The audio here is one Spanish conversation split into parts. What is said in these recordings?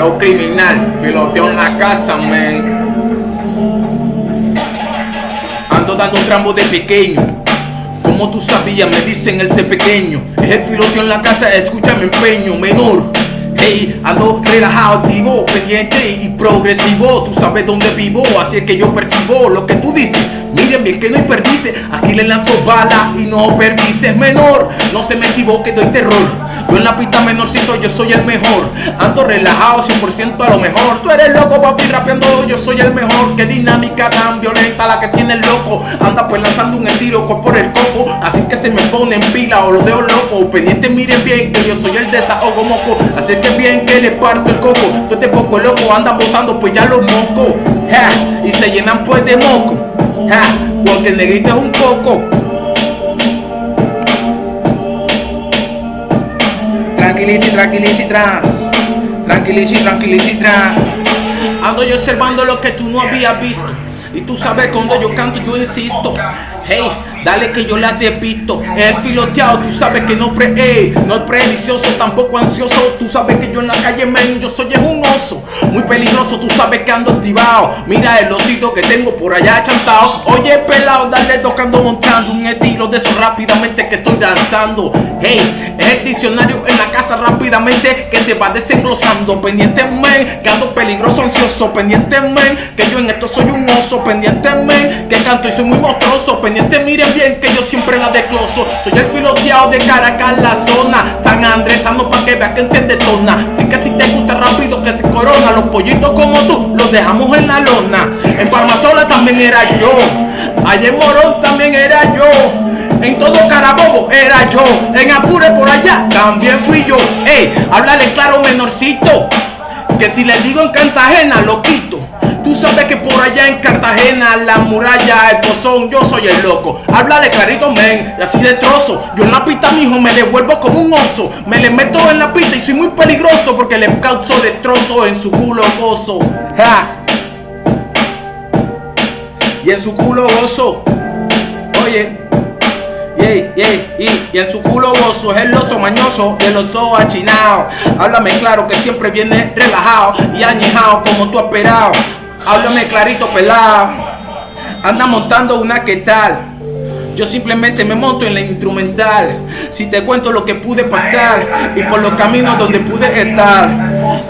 Flow criminal, filoteo en la casa, man. Ando dando un trambo de pequeño. Como tú sabías, me dicen el ser pequeño. Es el filoteo en la casa, escucha mi empeño, menor. Hey, ando relajado, activo, pendiente y progresivo. Tú sabes dónde vivo, así es que yo percibo lo que tú dices. Miren bien que no hay perdices, aquí le lanzo bala y no perdices menor. No se me equivoque, doy terror. Yo en la pista menorcito, yo soy el mejor. Ando relajado 100% a lo mejor. Tú eres loco, papi, rapeando, yo soy el mejor. Qué dinámica tan violenta la que tiene el loco. Anda pues lanzando un estilo por el coco. Así que se me pone en pila o lo dejo loco. Pendiente, miren bien que yo soy el desahogo moco. Así que bien que le parto el coco. Tú este poco loco andan botando pues ya los mocos. y se llenan pues de moco. porque el negrito es un coco. Tranquilici, tranquilici, tra. Tranquilici, tranquilici, tra. Ando yo observando lo que tú no habías visto. Y tú sabes cuando yo canto, yo insisto. Hey, dale que yo la visto El filoteado, tú sabes que no pre, hey, no es predicioso, tampoco ansioso. Tú sabes que yo en la calle, men, yo soy un oso. Muy peligroso, tú sabes que ando activado. Mira el osito que tengo por allá chantado. Oye, pelado, dale tocando, montando un estilo de eso rápidamente que estoy danzando. Hey, es el diccionario en la casa rápidamente que se va desenglosando. Pendiente, men, que ando peligroso, ansioso. Pendiente, men, que yo en esto soy un oso. Pendiente, men, que canto y soy muy monstruoso. Pendiente, miren bien que yo siempre la decloso. Soy el filoteado de Caracas, la zona. San Andrés, ando pa' que vea que enciende tona. Así que si te gusta rápido que te corona. Los pollitos como tú los dejamos en la lona. En Palmasola también era yo. Allá en Morón también era yo. En todo Carabobo era yo. En Apure por allá también fui yo. Ey, háblale claro menorcito. Que si le digo en Cartagena lo quito. Tú sabes que por allá en Cartagena, la muralla, el pozón, yo soy el loco. Háblale clarito, men, y así de trozo. Yo en la pista, mijo, me devuelvo como un oso. Me le meto en la pista y soy muy peligroso porque le causo destrozo en su culo gozo. Ja. Y en su culo gozo. Oye. Y, en su culo gozo es el oso mañoso el oso achinado. Háblame claro que siempre viene relajado y añejado como tú esperado. Háblame clarito pelado. Anda montando una que tal. Yo simplemente me monto en la instrumental. Si te cuento lo que pude pasar y por los caminos donde pude estar.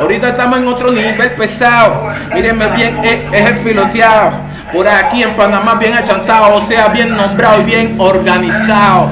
Ahorita estamos en otro nivel pesado. Mírenme bien, es, es el filoteado. Por aquí en Panamá bien achantado, o sea, bien nombrado y bien organizado.